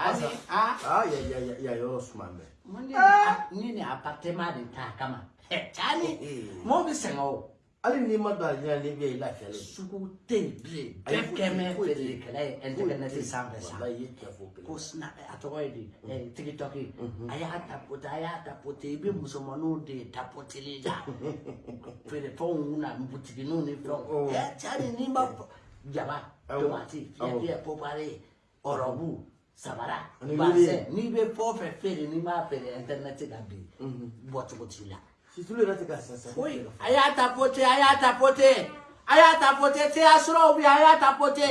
Yaani ah ah ya ya ya ya yo Osman be. Mundi ah, ni ni apatema de ta kama. Yaani mo bi sen o. Oh. Ali ni ma da ya ni bi la kele. Suku te bi. Def keme fele kele internet ti sam be sa. Ko sna atoy di. Eh, eh TikTok yi. Aya ta pota aya ta pote bi musomanu de ta potele ja. Fele fo una mbutigi no eh, ni fo. Yaani ni ba jaba tomati. Ya dia popare. Orobu sabara. Basɛ n'i bɛ fɛn o fɛn feere n'i b'a feere internet kan bi bɔcogo t'i la. Situlu yɛrɛ tɛ ka san. foyi a y'a tapote a y'a tapote a y'a tapote teya suraw bɛ yen a y'a tapote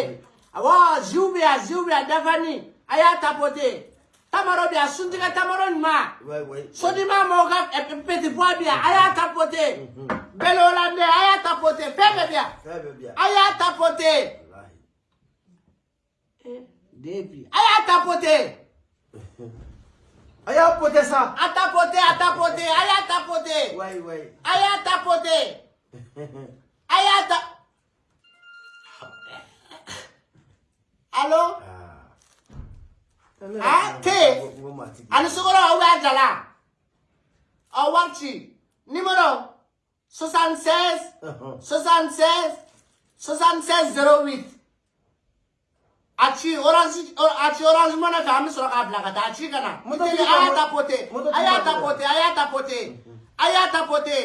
awɔ ziw bɛ yan ziw bɛ yan dafani a y'a tapote tamaro bɛ yan suntigɛ tamaro ɲuman sodima mɔgɔw ka ɛ, petit pois bɛ yan a y'a tapote bɛlɛwolande a y'a tapote fɛn bɛɛ bɛ yan Fɛn bɛɛ bi yan. Depuis. Allez à ta potée. Allez à poter ça. À ta potée, à ta potée. Allez à ta potée. Ouais, ouais. Allez à ta potée. Allez à ta... Allô? Ah, te. Anusogoro awa jala. Awanchi. Numéro 76 76 76 08 a ci orange a ci orange money fɛ an bɛ sɔrɔ k'a bila ka taa a ci ka na Moto a tigi y'a ka- tapote moto a tigi y'a ka- tapote a y'a tapote a y'a tapote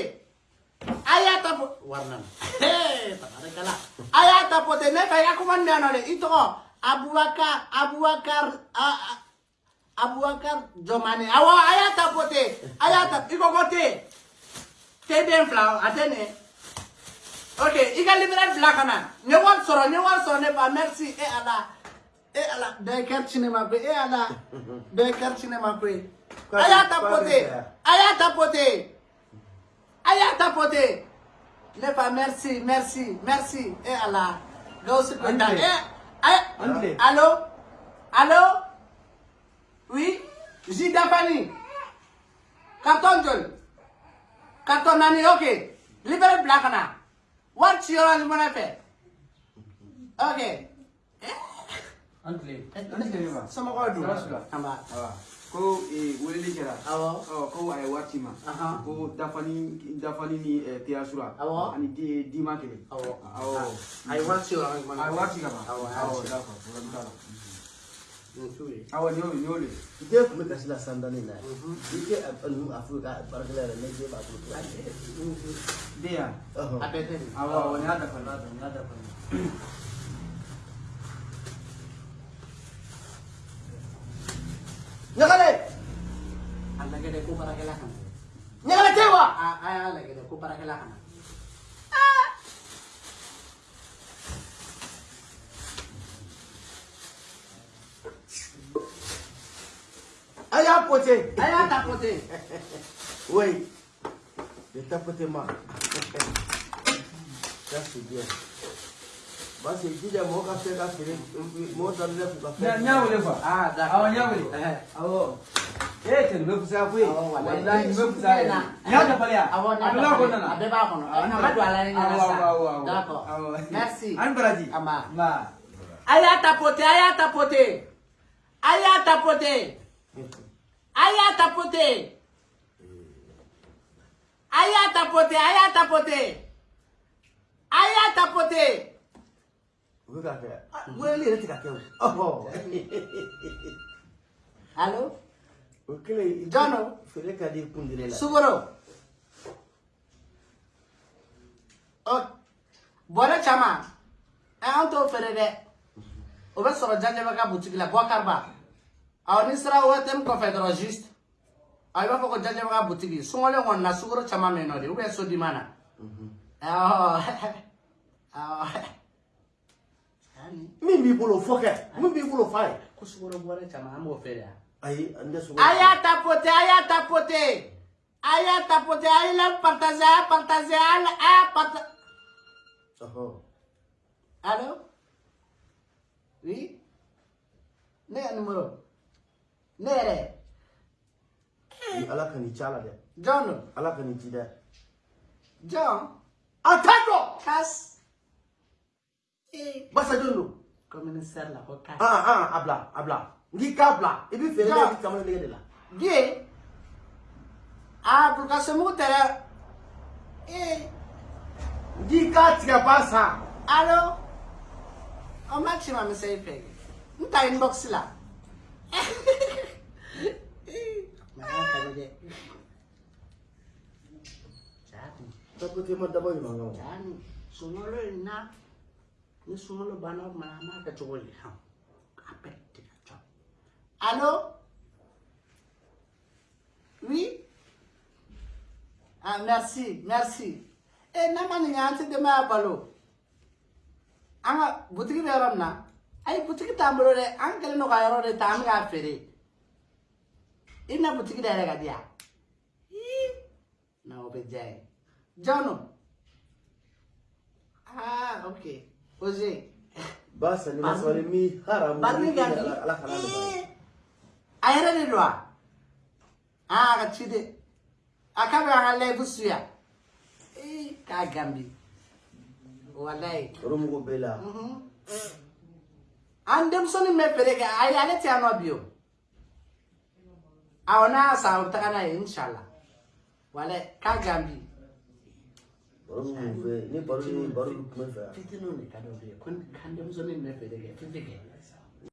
a y'a tapote wari nana Hey, tabarikala a y'a tapote ne fɛ i ka kuma nin bɛ yan nɔ dɛ i tɔgɔ abubakar abubakar a- a- abubakar jɔmani awɔ a y'a tapote a y'a ta i ko ko te te den fila a tɛ nin ok i ka libere bila ka na n ye wari sɔrɔ n ye wari sɔrɔ ne fa merci. E ala e Eh, ala daikar cinema pe eh, cinema pe aya tapote. aya tapote. Aya tapote. Ne pas merci merci merci. E ala gausu peta e allô? Allô? Oui? Jidafani carton jol carton nani ok. Libéré blakana. Wat yoral mona pe ok. An tile. An tile ba. somɔgɔw dun Sira sira. an b'a Awa. Ko eh, weleli kɛra. awɔ Ɔ ko a ye waati ma. Ahan. Ko dafani dafani ni eh, teyasura. Awɔ. Ani di dima kelen. awɔ Awɔ. a ye wari ci yɔrɔ ni mɔnɛ A ye waati ka ban. awɔ a Awɔ y'a ci d'accord. Problème t'a la. nin t'u ye Awɔ nin y'o nin y'o de. I tɛ kun bɛ kasi la san dɔɔni na. I tɛ a a fɔ ka baarakɛla yɛrɛ ne den b'a bolo. Den yan. Ɔhɔn. a bɛɛ tɛ nin Awɔ awɔ nin y'a dafa. n y'a dafa nin Ɲagale. a lajɛ dɛ ko baarakɛla ka na Ɲagale tɛ wa. a a y'a lajɛ dɛ ko baarakɛla ka na A y'a pote. a y'a tapote Oui. Le tapotement. Ça c'est bien. Parce que jija mɔgɔ ka fɛn ka feere mɔgɔ dɔ ne k'u ka N y'a- fɛn. n y'a wele fa. ah d'accord Awɔ n wele. Ɛhɛ. Awɔ. Eh cɛ nin bɛ fisaya koyi. Awɔ, walayi. Walayi nin bɛ fisaya yɛrɛ. Nin y'a dafalen yan. Awɔ, nin y'a A bɛ n'a dafalen. kɔnɔna na. A bɛɛ b'a kɔnɔ. A ma don a la ne ɲɛna Awɔ, sa. awɔ, awɔ. D'accord. Awɔ. Merci. An baraji. An b'a. Nba. a y'a tapote a y'a tapote a y'a tapote a y'a tapote a y'a tapote a y'a tapote a y'a tapote kɛ o. Ɔhɔ. allo O kɛlen. Jɔn don? Feere ka di kundile la. sukoro ɔ bɔrɛ caman ɛ an t'o feere dɛ o bɛ sɔrɔ janjɛbɛ ka butigi la bɔkariba awɔ ni sera OTM kɔfɛ dɔrɔn juste awɔ i b'a fɔ ko janjɛbɛ ka butigi sunkɔlen kɔni na sukoro caman bɛ yen nɔ de ubiyɛn sodima na awɔ awɔ Min b'i bolo fɔ kɛ. Min b'i bolo f'a ye. ko sukoro bɔrɛ caman an b'o feere yan. Ayi n tɛ sogo. A y'a tapoter, a y'a tapoter. A y'a tapoter, a y'a partager, a y'a partager, a y'a- a y'a partager. Ɔhɔn. Allô? Oui? Ne ka numéro? Ne yɛrɛ? Ni Ala ka nin ci a la dɛ. John don? Ala ka nin ci dɛ. John? A t'a dɔn. Kas? Basa joun nou? Kominisèr la hoka. An, an, abla, abla. Ndi ka abla. Ibi e fè lè di e kamon lè de la. Gye, a ah, blokasyon mou tè lè. E, ndi ka tiga basa. Alo, an mak chima mè se yi fè. Mta yi mbok sila. Mè an fè lè de. Chani. Chani. Chani. Chani. Chani. Ni sunkalo banna o tuma na an b'a kɛ cogo di hɔn a bɛɛ cɔ alo oui ah merci merci. Eh n'a ma nin kɛ tɛ denbaya balo an ka butigi bɛ yɔrɔ min na ayi butigi t'an bolo dɛ ka yɔrɔ de ta an bɛ k'a feere i na butigi da yɛrɛ ka di na o bɛ diya ah ok Ozi. Basa ni maswali mi haramu. Barni gani? Ala khala ndo. Ayara ni lwa. Ah ka chide. Akabe ngale busuya. Eh ka gambi. Wallahi. Rumu go bela. Mhm. Andem soni me perega ay ale ti anobio. Awona sa utakana inshallah. Wale ka gambi. Ni baro ni baro kun bɛ fɛ yan fitininw de ka d'olu ye ko kan denmisɛnnin bɛ feere kɛ fifi kɛ